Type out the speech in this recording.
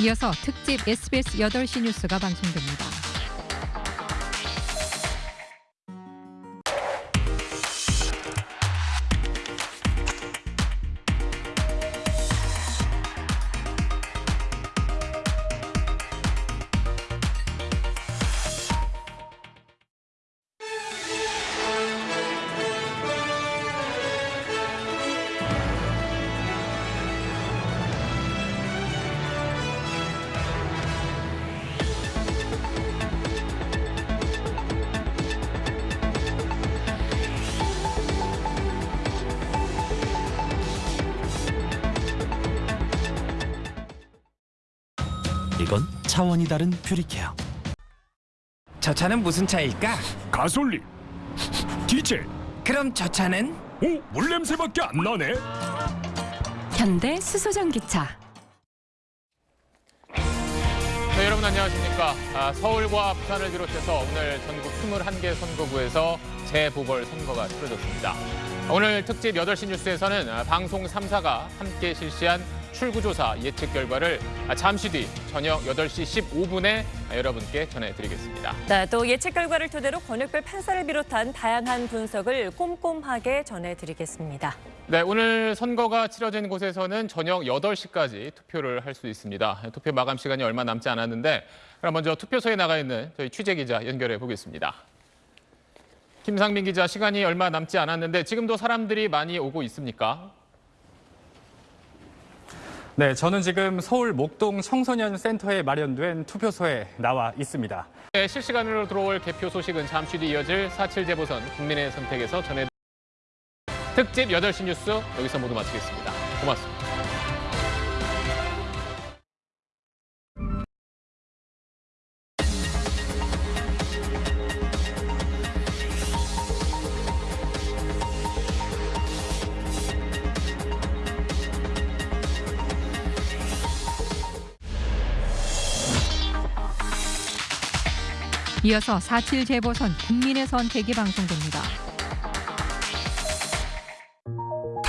이어서 특집 SBS 8시 뉴스가 방송됩니다. 이건 차원이 다른 퓨리케어 저 차는 무슨 차일까? 가솔린 디젤 그럼 저 차는? 오 물냄새밖에 안 나네 현대 수소전기차 네, 여러분 안녕하십니까. 아, 서울과 부산을 비롯해서 오늘 전국 21개 선거구에서 재보궐 선거가 치러졌습니다. 오늘 특집 8시 뉴스에서는 아, 방송 3사가 함께 실시한 출구조사 예측 결과를 아, 잠시 뒤 저녁 8시 15분에 여러분께 전해드리겠습니다. 네, 또 예측 결과를 토대로 권역별 판사를 비롯한 다양한 분석을 꼼꼼하게 전해드리겠습니다. 네, 오늘 선거가 치러진 곳에서는 저녁 8시까지 투표를 할 수 있습니다. 투표 마감 시간이 얼마 남지 않았는데 그럼 먼저 투표소에 나가 있는 저희 취재 기자 연결해 보겠습니다. 김상민 기자, 시간이 얼마 남지 않았는데 지금도 사람들이 많이 오고 있습니까? 네, 저는 지금 서울 목동 청소년 센터에 마련된 투표소에 나와 있습니다. 네, 실시간으로 들어올 개표 소식은 잠시 뒤 이어질 4.7 재보선 국민의 선택에서 전해 특집 8시 뉴스 여기서 모두 마치겠습니다. 고맙습니다. 이어서 4.7 재보선 국민의 선택이 방송됩니다.